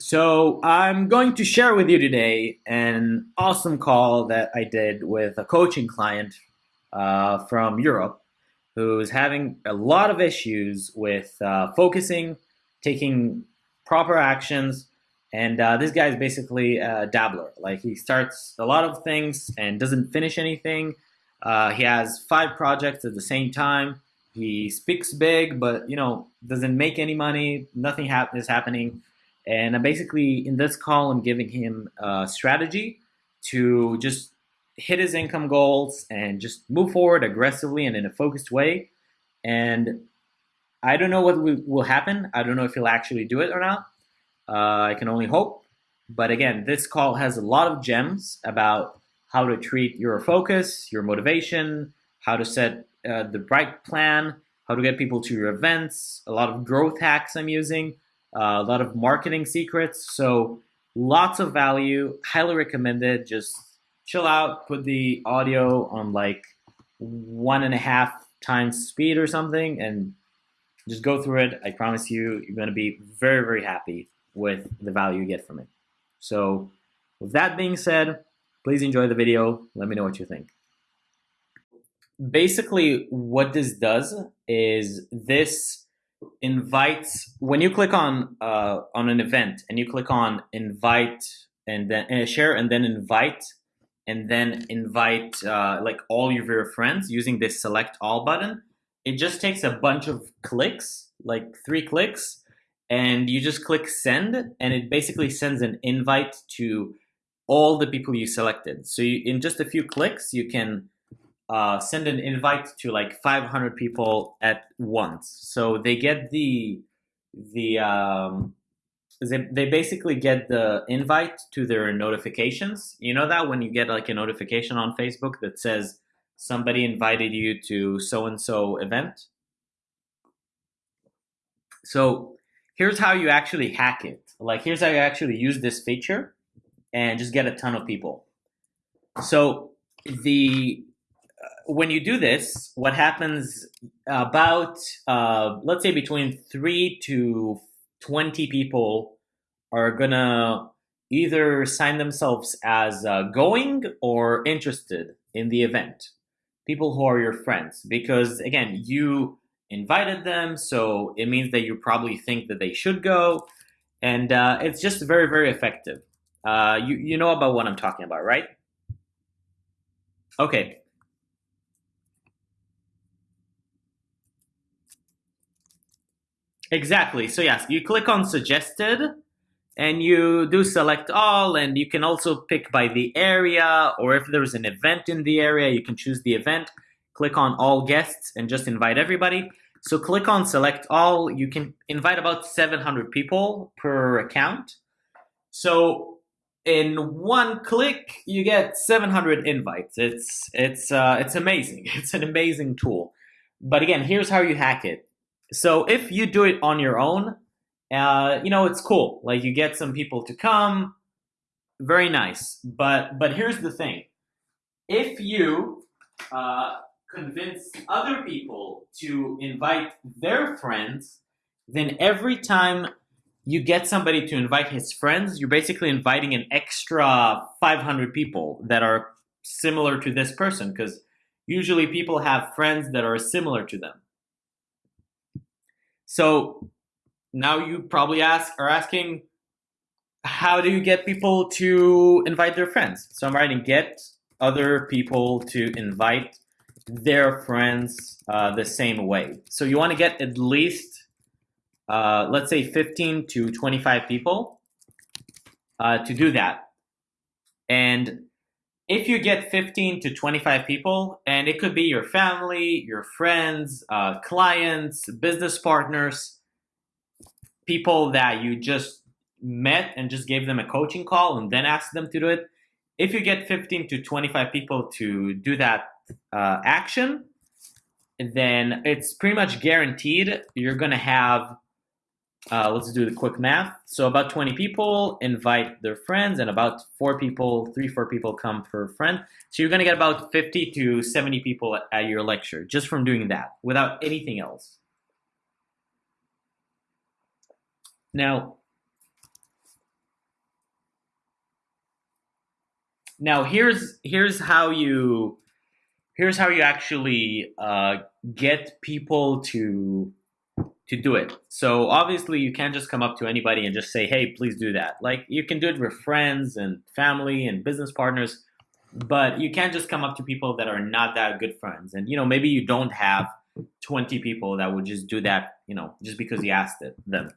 So I'm going to share with you today an awesome call that I did with a coaching client uh, from Europe who's having a lot of issues with uh, focusing, taking proper actions, and uh, this guy is basically a dabbler. Like he starts a lot of things and doesn't finish anything. Uh, he has five projects at the same time. He speaks big, but you know doesn't make any money. Nothing ha- is happening. And I'm basically in this call, I'm giving him a strategy to just hit his income goals and just move forward aggressively and in a focused way. And I don't know what will happen. I don't know if he'll actually do it or not. Uh, I can only hope. But again, this call has a lot of gems about how to treat your focus, your motivation, how to set uh, the right plan, how to get people to your events, a lot of growth hacks I'm using a lot of marketing secrets. So lots of value. Highly recommended. Just chill out. Put the audio on like one and a half times speed or something, and just go through it. I promise you, you're going to be very, very happy with the value you get from it. So with that being said, please enjoy the video. Let me know what you think. Basically, what this does is this invites when you click on uh, on an event and you click on invite and then uh, share and then invite and then invite uh, like all of your friends using this select all button it just takes a bunch of clicks like three clicks and you just click send and it basically sends an invite to all the people you selected. So you, in just a few clicks you can uh, send an invite to like 500 people at once. So they get the the um, they, they basically get the invite to their notifications. You know that when you get like a notification on Facebook that says somebody invited you to so and so event. So here's how you actually hack it. Like here's how you actually use this feature and just get a ton of people. So the when you do this, what happens about, uh, let's say between three to 20 people are gonna either sign themselves as uh, going or interested in the event. People who are your friends, because again, you invited them, so it means that you probably think that they should go, and uh, it's just very, very effective. Uh, you you know about what I'm talking about, right? Okay, Exactly. So yes, you click on suggested and you do select all and you can also pick by the area or if there's an event in the area, you can choose the event, click on all guests and just invite everybody. So click on select all, you can invite about 700 people per account. So in one click, you get 700 invites. It's, it's, uh, it's amazing. It's an amazing tool. But again, here's how you hack it so if you do it on your own, uh, you know, it's cool. Like you get some people to come, very nice. But but here's the thing: if you uh, convince other people to invite their friends, then every time you get somebody to invite his friends, you're basically inviting an extra 500 people that are similar to this person because usually people have friends that are similar to them. So now you probably ask are asking, how do you get people to invite their friends? So I'm writing get other people to invite their friends uh, the same way. So you want to get at least, uh, let's say 15 to 25 people uh, to do that. And if you get 15 to 25 people, and it could be your family, your friends, uh, clients, business partners, people that you just met and just gave them a coaching call and then asked them to do it. If you get 15 to 25 people to do that uh, action, then it's pretty much guaranteed you're going to have uh, let's do the quick math. So about 20 people invite their friends and about four people, three, four people come for a friend. So you're gonna get about 50 to 70 people at your lecture just from doing that without anything else. Now, now here's here's how you here's how you actually uh, get people to to do it. So obviously you can't just come up to anybody and just say, "Hey, please do that." Like you can do it with friends and family and business partners, but you can't just come up to people that are not that good friends. And you know, maybe you don't have 20 people that would just do that, you know, just because you asked it, them.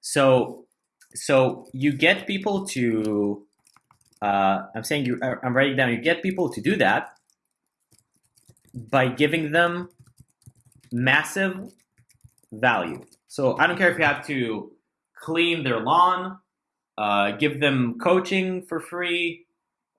So so you get people to uh, I'm saying you I'm writing down you get people to do that by giving them massive value. So I don't care if you have to clean their lawn, uh, give them coaching for free,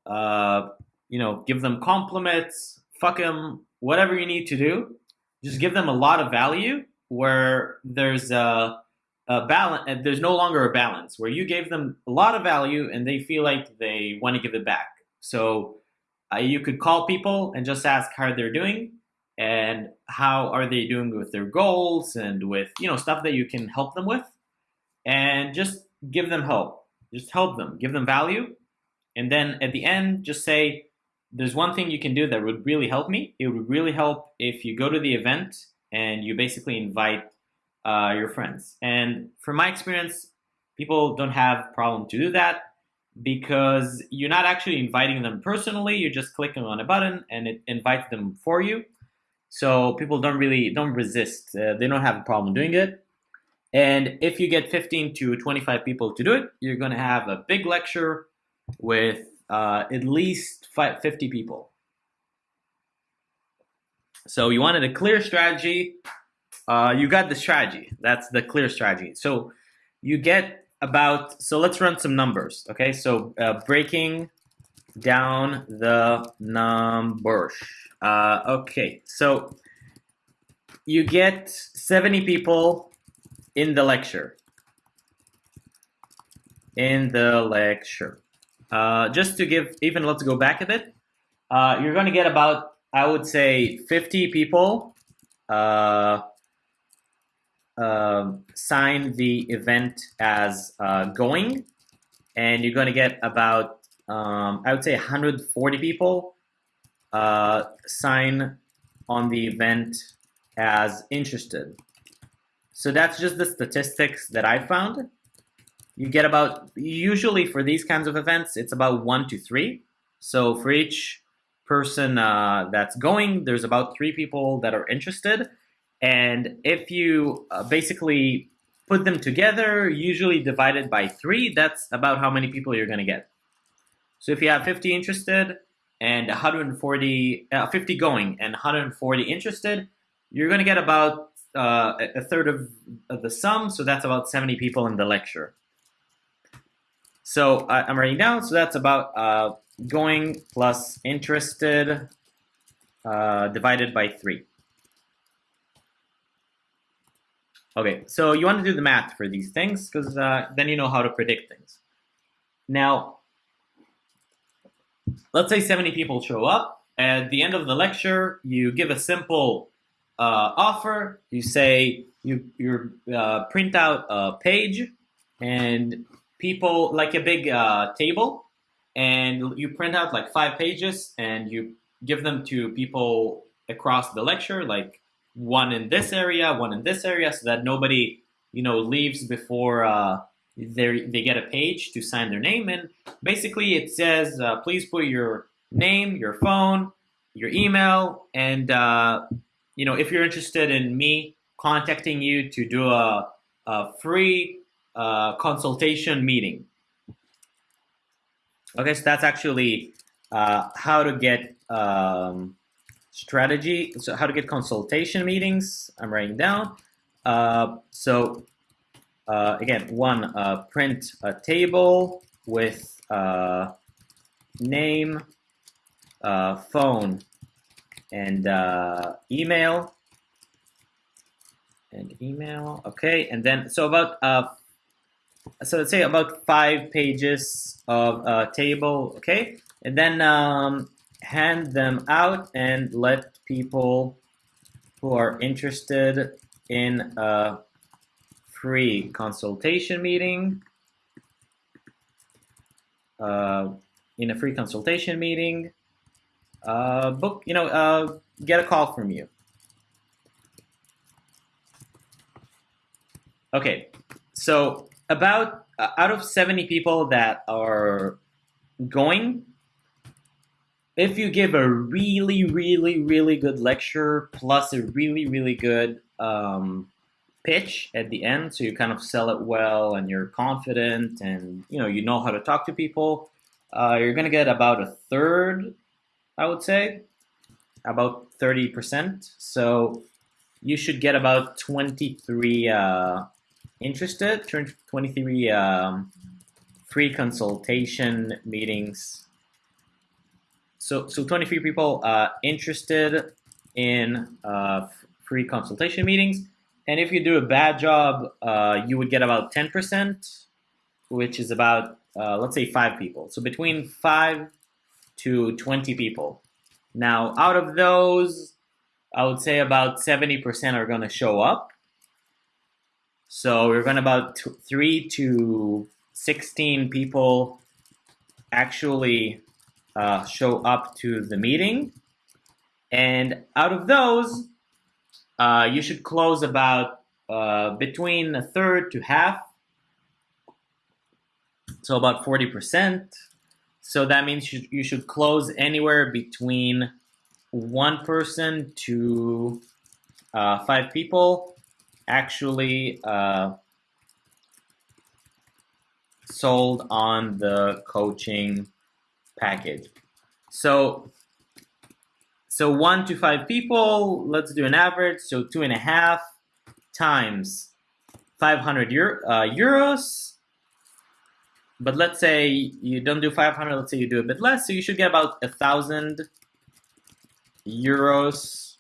uh, you know, give them compliments, fuck them, whatever you need to do. Just give them a lot of value where there's a, a balance. There's no longer a balance where you gave them a lot of value and they feel like they want to give it back. So uh, you could call people and just ask how they're doing and how are they doing with their goals and with you know stuff that you can help them with. And just give them help just help them. Give them value. And then at the end just say there's one thing you can do that would really help me. It would really help if you go to the event and you basically invite uh, your friends. And from my experience people don't have problem to do that because you're not actually inviting them personally. You're just clicking on a button and it invites them for you so people don't really don't resist. Uh, they don't have a problem doing it. And if you get 15 to 25 people to do it, you're going to have a big lecture with uh, at least 50 people. So you wanted a clear strategy. Uh, you got the strategy. That's the clear strategy. So you get about, so let's run some numbers. Okay, so uh, breaking down the numbers. Uh, okay, so you get 70 people in the lecture. In the lecture. Uh, just to give, even let's go back a bit. Uh, you're going to get about, I would say, 50 people uh, uh, sign the event as uh, going. And you're going to get about, um, I would say, 140 people uh, sign on the event as interested. So that's just the statistics that I found. You get about, usually for these kinds of events, it's about one to three. So for each person uh, that's going, there's about three people that are interested. And if you uh, basically put them together, usually divided by three, that's about how many people you're going to get. So if you have 50 interested, and 140, uh, 50 going and 140 interested, you're going to get about uh, a third of, of, the sum. So that's about 70 people in the lecture. So I'm writing down. So that's about uh, going plus interested uh, divided by 3. Okay, so you want to do the math for these things because uh, then you know how to predict things. Now, let's say 70 people show up. At the end of the lecture, you give a simple uh, offer. You say you you uh, print out a page, and people like a big uh, table, and you print out like five pages, and you give them to people across the lecture, like one in this area, one in this area, so that nobody you know leaves before uh, they they get a page to sign their name in. Basically, it says, uh, please put your name, your phone, your email, and uh, you know if you're interested in me contacting you to do a, a free uh, consultation meeting. Okay, so that's actually uh, how to get um, strategy. So how to get consultation meetings. I'm writing down. Uh, so uh, again, one, uh, print a table with uh, name, uh, phone, and uh, email. And email, okay. And then, so about, uh, so let's say about five pages of a table, okay. And then um, hand them out and let people who are interested in free consultation meeting. Uh, in a free consultation meeting, uh, book, you know, uh, get a call from you. Okay, so about uh, out of 70 people that are going, if you give a really, really, really good lecture plus a really, really good um, pitch at the end, so you kind of sell it well and you're confident and you know you know how to talk to people, uh, you're gonna get about a third, I would say, about 30%. So you should get about 23 uh, interested, 23 um, free consultation meetings. So, so 23 people uh, interested in uh, free consultation meetings. And if you do a bad job, uh, you would get about 10%, which is about, uh, let's say, five people. So between five to 20 people. Now, out of those, I would say about 70% are going to show up. So we're going to about three to 16 people actually uh, show up to the meeting. And out of those, uh, you should close about uh, between a third to half. So about 40%. So that means you, you should close anywhere between one person to uh, five people actually uh, sold on the coaching package. So, so one to five people, let's do an average. So two and a half times 500 Euro, uh, euros. But let's say you don't do 500, let's say you do a bit less. So you should get about a thousand euros.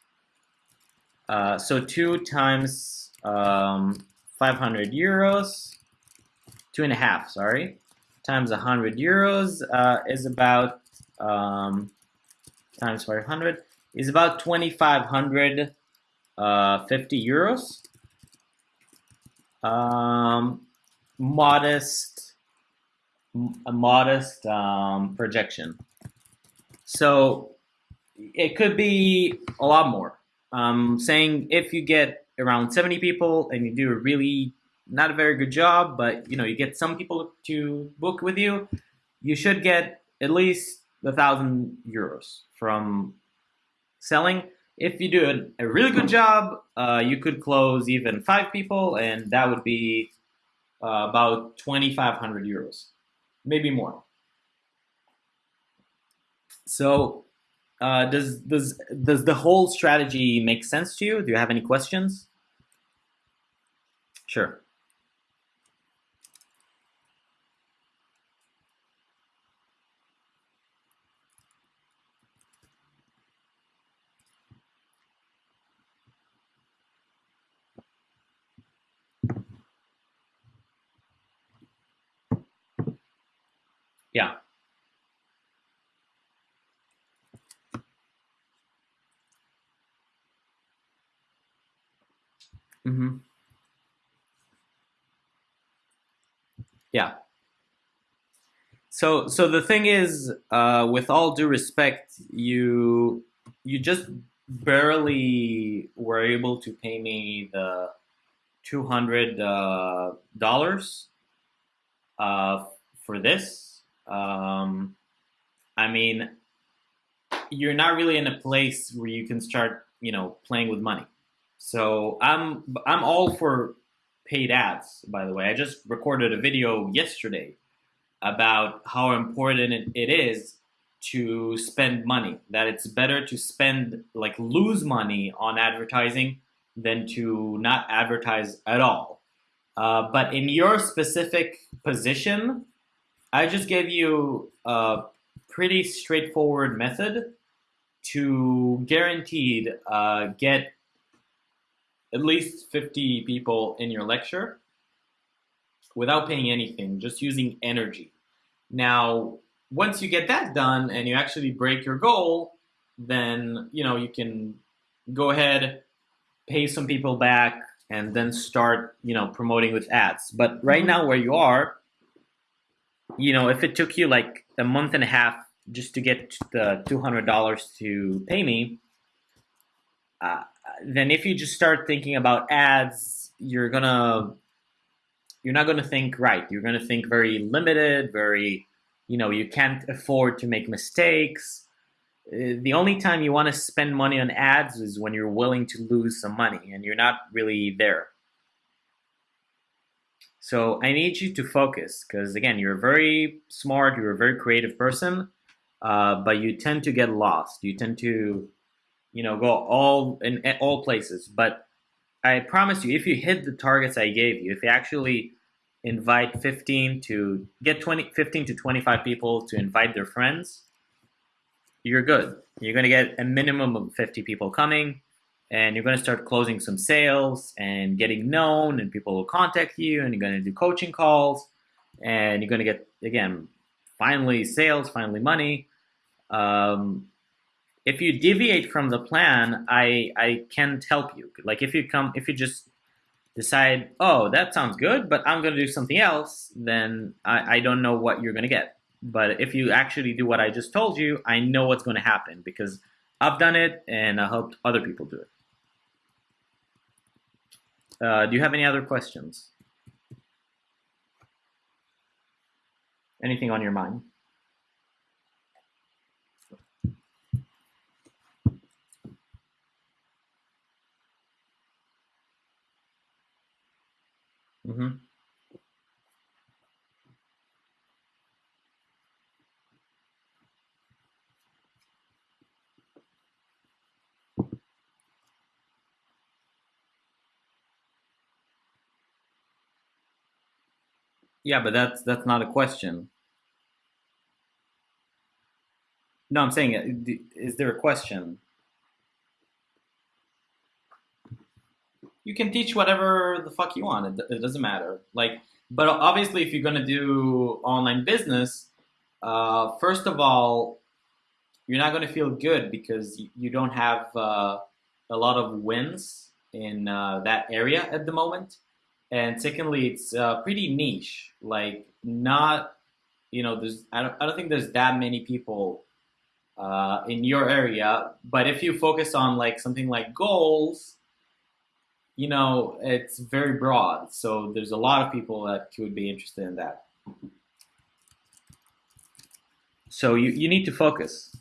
Uh, so two times um, 500 euros, two and a half, sorry, times 100 euros uh, is about, um, times 500, is about 2,550 uh, euros. Um, modest, a modest um, projection. So it could be a lot more. Um, saying if you get around 70 people and you do a really not a very good job, but you know you get some people to book with you, you should get at least a thousand euros from selling. If you do a, really good job, uh, you could close even five people, and that would be uh, about 2,500 euros, maybe more. So, uh, does does does the whole strategy make sense to you? Do you have any questions? Sure. Yeah. Mm-hmm. Yeah. So so the thing is, uh, with all due respect, you you just barely were able to pay me the two hundred uh, dollars uh, for this. Um, I mean, you're not really in a place where you can start, you know, playing with money. So I'm I'm all for paid ads, by the way. I just recorded a video yesterday about how important it is to spend money, that it's better to spend, like lose money on advertising than to not advertise at all. Uh, but in your specific position, I just gave you a pretty straightforward method to guaranteed uh, get at least 50 people in your lecture without paying anything, just using energy. Now, once you get that done and you actually break your goal, then you know you can go ahead, pay some people back, and then start you know promoting with ads. But right mm-hmm. now, where you are, you know, if it took you like a month and a half just to get the $200 to pay me, uh, then if you just start thinking about ads, you're gonna you're not gonna think right. You're gonna think very limited, very you know you can't afford to make mistakes. Uh, the only time you want to spend money on ads is when you're willing to lose some money and you're not really there. So I need you to focus because again, you're very smart, you're a very creative person, uh, but you tend to get lost. You tend to you know, go all in, all places. But I promise you, if you hit the targets I gave you, if you actually invite 15 to get 20, 15 to 25 people to invite their friends, you're good. You're going to get a minimum of 50 people coming and you're going to start closing some sales and getting known and people will contact you and you're going to do coaching calls and you're going to get, again, finally sales, finally money. Um, if you deviate from the plan, I I can't help you. Like if you come, if you just decide, oh, that sounds good, but I'm going to do something else, then I, I don't know what you're going to get. But if you actually do what I just told you, I know what's going to happen because I've done it and I helped other people do it. Uh, do you have any other questions? Anything on your mind? Mm-hmm. Yeah, but that's that's not a question. No, I'm saying, uh, is there a question? you can teach whatever the fuck you want. It, it doesn't matter. Like, but obviously, if you're gonna do online business, uh, first of all, you're not gonna feel good because you don't have uh, a lot of wins in uh, that area at the moment. And secondly, it's uh, pretty niche. Like, not you know, there's I don't I don't think there's that many people uh, in your area. But if you focus on like something like goals you know, it's very broad. So there's a lot of people that could be interested in that. So you, you need to focus.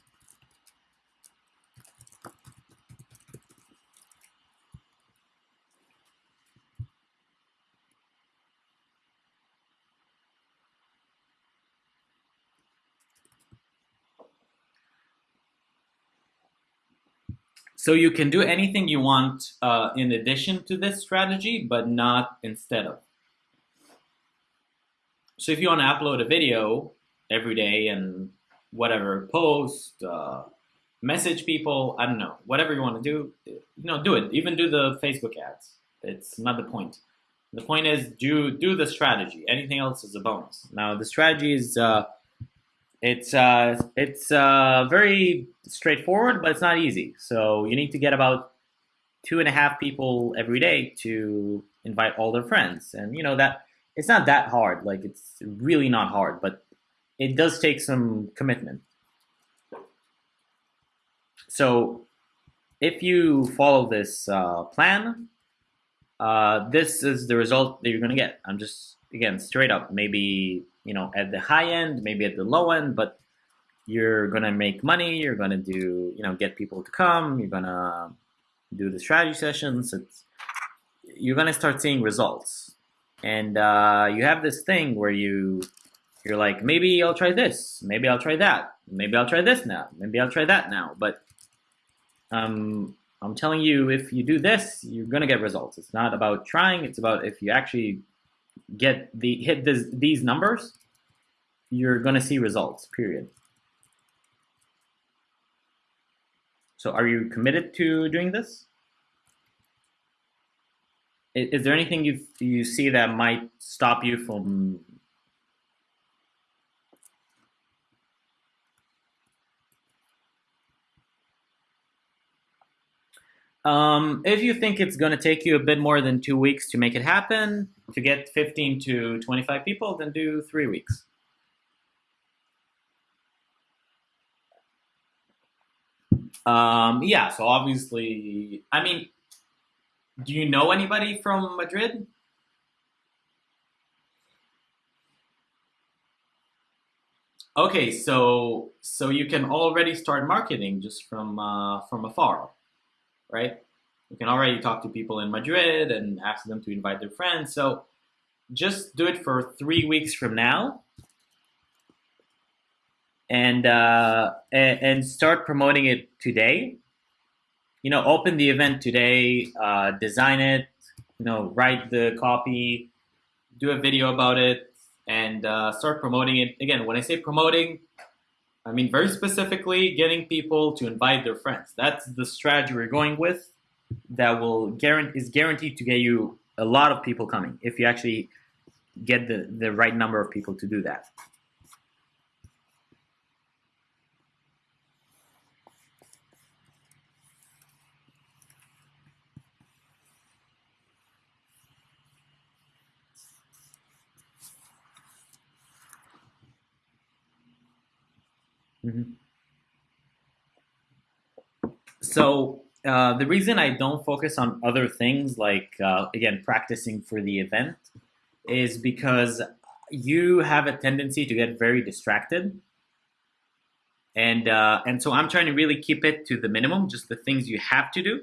So you can do anything you want uh, in addition to this strategy, but not instead of. So if you want to upload a video every day and whatever, post, uh, message people, I don't know, whatever you want to do, you know, do it. Even do the Facebook ads. It's not the point. The point is do do the strategy. Anything else is a bonus. Now the strategy is uh, it's uh, it's uh, very straightforward, but it's not easy. So you need to get about two and a half people every day to invite all their friends, and you know that it's not that hard. Like it's really not hard, but it does take some commitment. So if you follow this uh, plan, uh, this is the result that you're going to get. I'm just again straight up maybe you know, at the high end, maybe at the low end, but you're gonna make money. You're gonna do, you know, get people to come. You're gonna do the strategy sessions. It's, you're gonna start seeing results, and uh, you have this thing where you you're like, maybe I'll try this, maybe I'll try that, maybe I'll try this now, maybe I'll try that now. But um, I'm telling you, if you do this, you're gonna get results. It's not about trying; it's about if you actually get the hit this, these numbers, you're going to see results, period. So are you committed to doing this? Is, is there anything you, you see that might stop you from Um, if you think it's going to take you a bit more than two weeks to make it happen, if you get 15 to 25 people, then do three weeks. Um, yeah, so obviously, I mean, do you know anybody from Madrid? Okay, so so you can already start marketing just from uh, from afar, right? You can already talk to people in Madrid and ask them to invite their friends. So just do it for three weeks from now, and uh, and, and start promoting it today. You know, open the event today, uh, design it, you know, write the copy, do a video about it, and uh, start promoting it. Again, when I say promoting, I mean very specifically getting people to invite their friends. That's the strategy we're going with that will guarantee is guaranteed to get you a lot of people coming if you actually get the, the right number of people to do that. Mm-hmm. So uh, the reason I don't focus on other things like uh, again practicing for the event is because you have a tendency to get very distracted, and uh, and so I'm trying to really keep it to the minimum, just the things you have to do.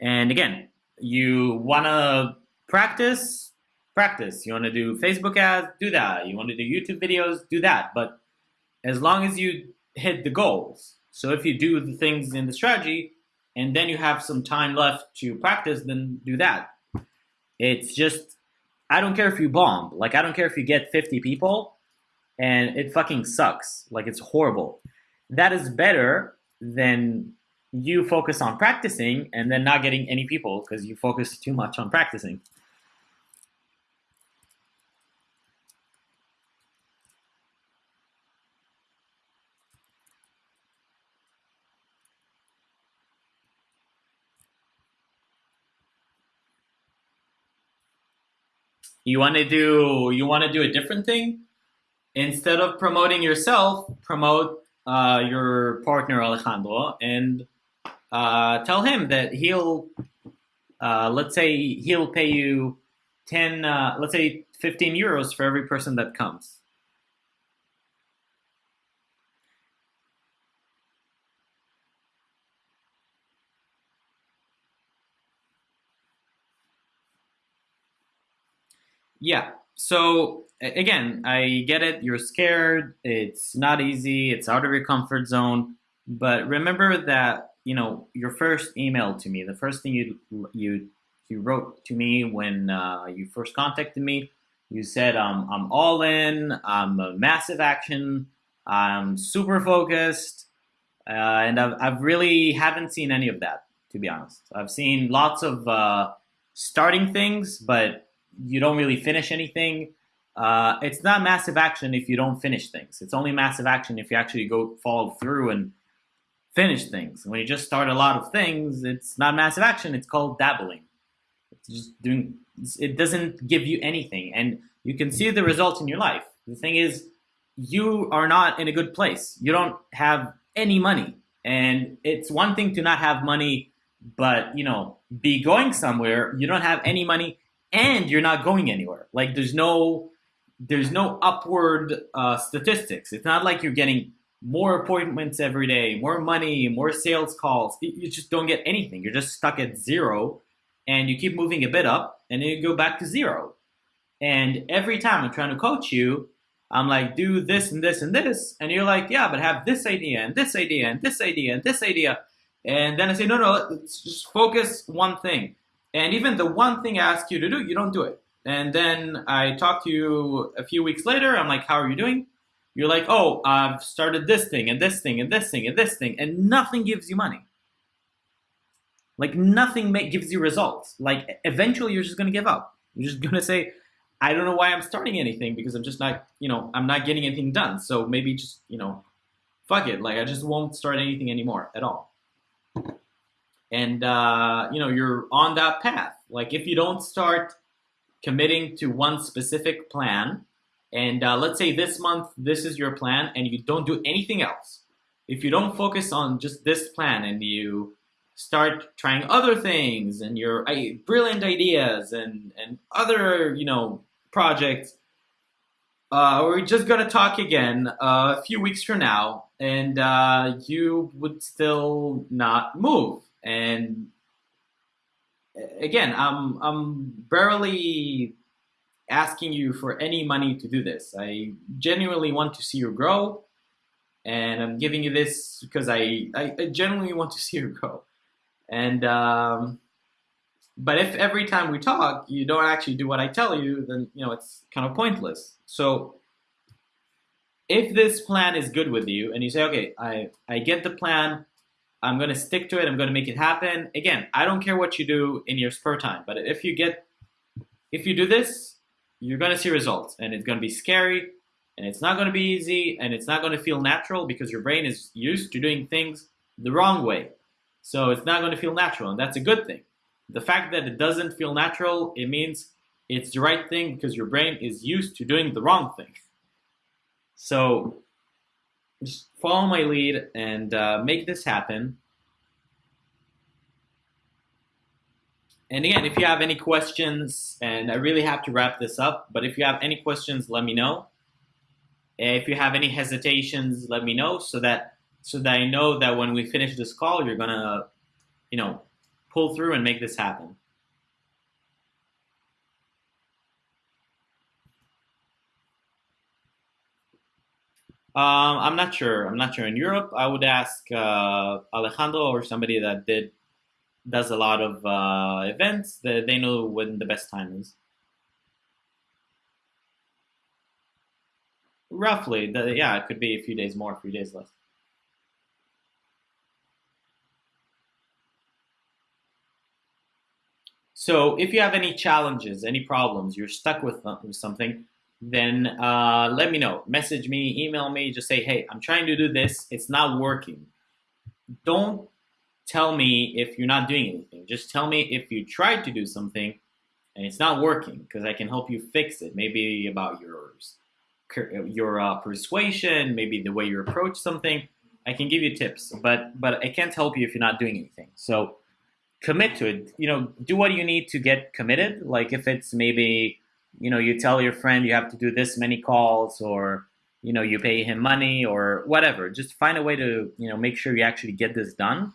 And again, you want to practice, practice. You want to do Facebook ads, do that. You want to do YouTube videos, do that. But as long as you hit the goals. So if you do the things in the strategy and then you have some time left to practice, then do that. It's just, I don't care if you bomb. Like, I don't care if you get 50 people and it fucking sucks. Like, it's horrible. That is better than you focus on practicing and then not getting any people because you focus too much on practicing. You want to do you want to do a different thing instead of promoting yourself. Promote uh, your partner Alejandro and uh, tell him that he'll uh, let's say he'll pay you ten uh, let's say fifteen euros for every person that comes. Yeah. So again, I get it. You're scared. It's not easy. It's out of your comfort zone. But remember that you know your first email to me, the first thing you you you wrote to me when uh, you first contacted me, you said um, I'm all in. I'm a massive action. I'm super focused, uh, and I've, I've really haven't seen any of that to be honest. I've seen lots of uh, starting things, but you don't really finish anything. Uh, it's not massive action if you don't finish things. It's only massive action if you actually go follow through and finish things. When you just start a lot of things, it's not massive action. It's called dabbling. It's just doing. It doesn't give you anything, and you can see the results in your life. The thing is, you are not in a good place. You don't have any money, and it's one thing to not have money, but you know, be going somewhere. You don't have any money and you're not going anywhere. Like there's no there's no upward uh, statistics. It's not like you're getting more appointments every day, more money, more sales calls. You just don't get anything. You're just stuck at zero, and you keep moving a bit up, and then you go back to zero. And every time I'm trying to coach you, I'm like, do this and this and this, and you're like, yeah, but have this idea and this idea and this idea and this idea, and then I say, no, no, let's just focus one thing. And even the one thing I ask you to do, you don't do it. And then I talk to you a few weeks later. I'm like, how are you doing? You're like, oh, I've started this thing and this thing and this thing and this thing, and nothing gives you money. Like nothing gives you results. Like eventually, you're just gonna give up. You're just gonna say, I don't know why I'm starting anything because I'm just not, you know, I'm not getting anything done. So maybe just, you know, fuck it. Like I just won't start anything anymore at all and uh, you know you're on that path like if you don't start committing to one specific plan and uh, let's say this month this is your plan and you don't do anything else if you don't focus on just this plan and you start trying other things and your brilliant ideas and, and other, you know, projects, uh, we're just gonna talk again uh, a few weeks from now, and uh, you would still not move. And again, I'm I'm barely asking you for any money to do this. I genuinely want to see you grow, and I'm giving you this because I I, I genuinely want to see you grow. And um, but if every time we talk you don't actually do what I tell you, then you know it's kind of pointless. So if this plan is good with you and you say, okay, I, I get the plan, I'm gonna stick to it, I'm gonna make it happen. Again, I don't care what you do in your spare time, but if you get if you do this, you're gonna see results and it's gonna be scary and it's not gonna be easy and it's not gonna feel natural because your brain is used to doing things the wrong way. So it's not gonna feel natural and that's a good thing. The fact that it doesn't feel natural, it means it's the right thing because your brain is used to doing the wrong thing. So just follow my lead and uh, make this happen. And again, if you have any questions, and I really have to wrap this up, but if you have any questions, let me know. If you have any hesitations, let me know so that so that I know that when we finish this call, you're gonna, you know, pull through and make this happen. Um, I'm not sure. I'm not sure. In Europe, I would ask uh, Alejandro or somebody that did does a lot of uh, events. That they know when the best time is. Roughly, the, yeah, it could be a few days more, a few days less. So if you have any challenges, any problems, you're stuck with, uh, with something, then uh, let me know. Message me, email me, just say, hey, I'm trying to do this. It's not working. Don't tell me if you're not doing anything. Just tell me if you tried to do something and it's not working because I can help you fix it. Maybe about your, your uh, persuasion, maybe the way you approach something. I can give you tips, but but I can't help you if you're not doing anything. So commit to it. You know, do what you need to get committed. Like if it's maybe, you know, you tell your friend you have to do this many calls or, you know, you pay him money or whatever. Just find a way to, you know, make sure you actually get this done.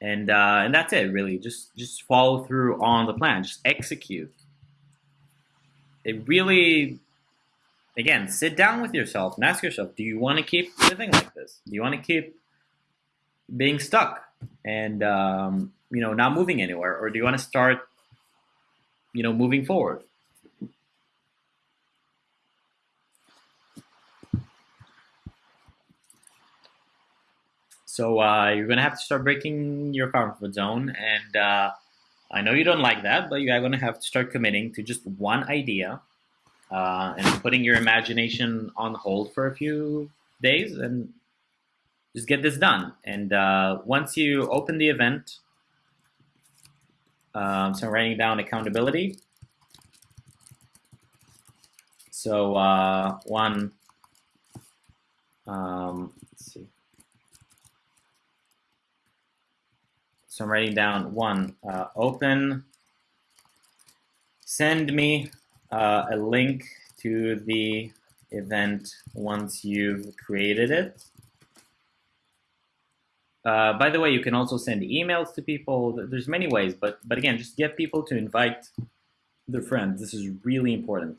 And uh, and that's it really. Just just follow through on the plan. Just execute. It really again, sit down with yourself and ask yourself, do you want to keep living like this? Do you want to keep being stuck? and um, you know not moving anywhere, or do you want to start you know moving forward? So uh, you're gonna have to start breaking your comfort zone, and uh, I know you don't like that, but you are gonna have to start committing to just one idea uh, and putting your imagination on hold for a few days, and just get this done. And uh, once you open the event, um, so I'm writing down accountability. So uh, one, um, let's see. So I'm writing down one, uh, open, send me uh, a link to the event once you've created it. Uh, by the way, you can also send emails to people. There's many ways, but but again, just get people to invite their friends. This is really important.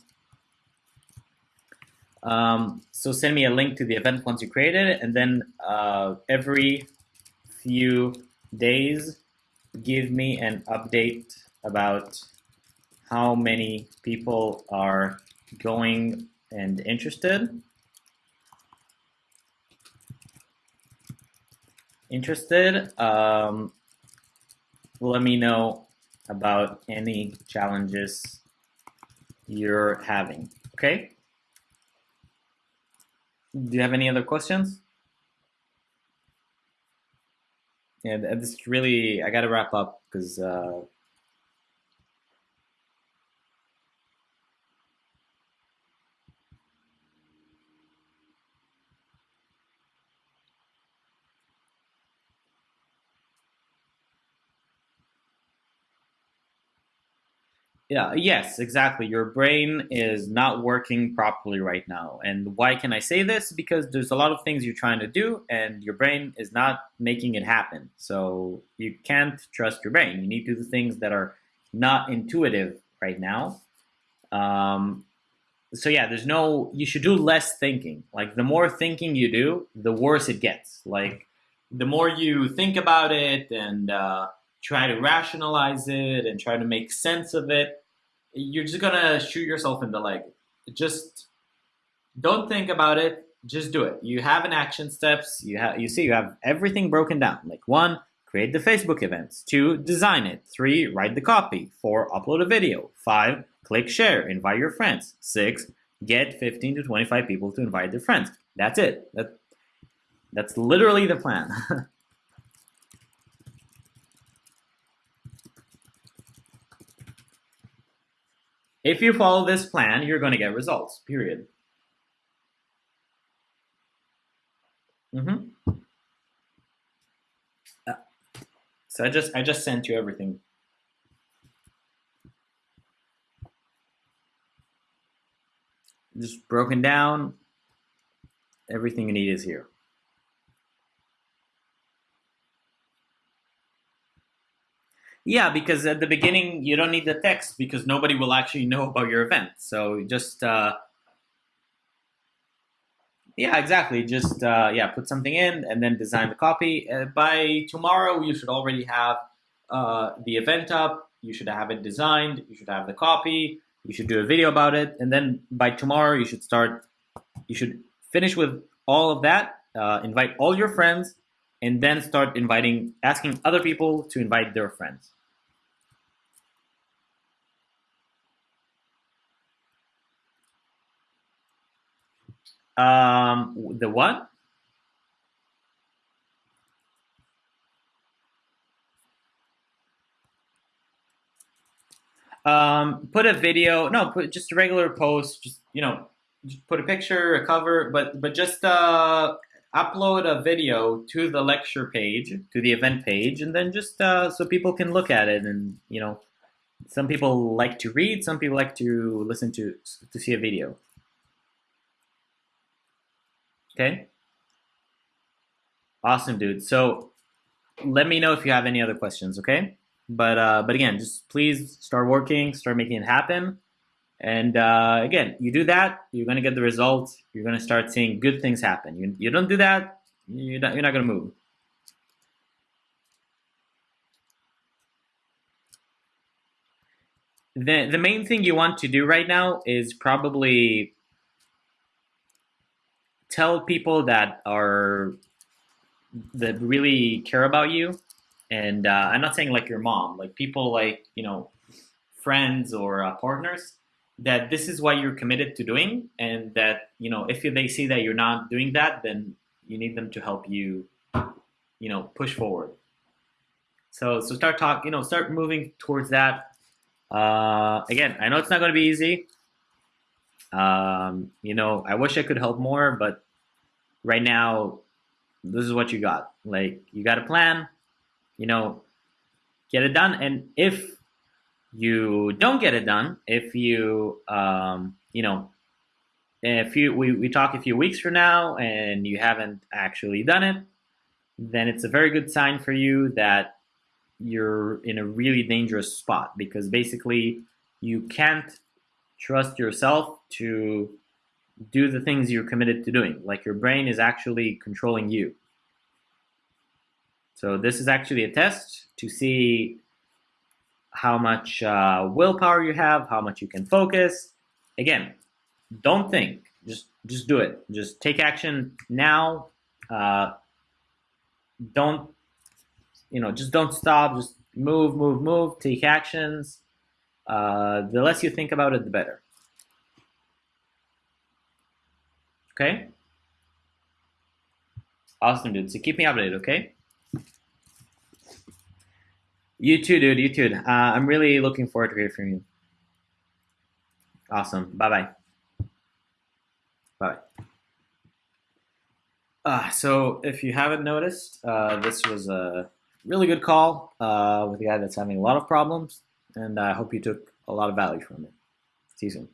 Um, so send me a link to the event once you create it, and then uh, every few days, give me an update about how many people are going and interested. Interested, um, let me know about any challenges you're having. Okay? Do you have any other questions? Yeah, this really, I got to wrap up because uh, Yeah, yes, exactly. Your brain is not working properly right now. And why can I say this? Because there's a lot of things you're trying to do and your brain is not making it happen. So you can't trust your brain. You need to do the things that are not intuitive right now. Um, so yeah, there's no, you should do less thinking. Like the more thinking you do, the worse it gets. Like the more you think about it and, uh, try to rationalize it and try to make sense of it, you're just gonna shoot yourself in the leg. Just don't think about it. Just do it. You have an action steps. You have you see you have everything broken down. Like one, create the Facebook events. Two, design it. Three, write the copy. Four, upload a video. Five, click share. Invite your friends. Six, get 15 to 25 people to invite their friends. That's it. That, that's literally the plan. If you follow this plan, you're going to get results, period. Mm-hmm. Uh, so I just I just sent you everything. Just broken down. Everything you need is here. Yeah, because at the beginning you don't need the text because nobody will actually know about your event. So just uh, yeah, exactly. Just uh, yeah, put something in and then design the copy. Uh, by tomorrow, you should already have uh, the event up. You should have it designed. You should have the copy. You should do a video about it, and then by tomorrow, you should start. You should finish with all of that. Uh, invite all your friends, and then start inviting, asking other people to invite their friends. Um, the what? Um, put a video. No, put just a regular post. Just you know, just put a picture, a cover, but but just uh, upload a video to the lecture page, to the event page, and then just uh, so people can look at it. And you know, some people like to read, some people like to listen to to see a video. Okay. Awesome, dude. So let me know if you have any other questions, okay? But uh, but again, just please start working, start making it happen. And uh, again, you do that, you're gonna get the results. You're gonna start seeing good things happen. You, you don't do that, you're not, you're not gonna move. The, the main thing you want to do right now is probably tell people that are that really care about you. And uh, i'm not saying like your mom like people like you know friends or uh, partners that this is what you're committed to doing. And that you know if they see that you're not doing that then you need them to help you you know push forward. So so start talk you know start moving towards that. Uh, again i know it's not going to be easy um, you know, I wish I could help more, but right now, this is what you got. Like, you got a plan, you know, get it done. And if you don't get it done, if you, um, you know, if you we, we talk a few weeks from now and you haven't actually done it, then it's a very good sign for you that you're in a really dangerous spot because basically you can't trust yourself to do the things you're committed to doing. Like your brain is actually controlling you. So this is actually a test to see how much uh, willpower you have, how much you can focus. Again, don't think, just just do it. Just take action now. Uh, don't, you know, just don't stop. Just move, move, move. Take actions. Uh, the less you think about it, the better. Okay? Awesome, dude. So keep me updated, okay? You too, dude. You too. Uh, I'm really looking forward to hearing from you. Awesome. Bye-bye. Bye. Uh, so if you haven't noticed, uh, this was a really good call uh, with a guy that's having a lot of problems, and I hope you took a lot of value from it. See you soon.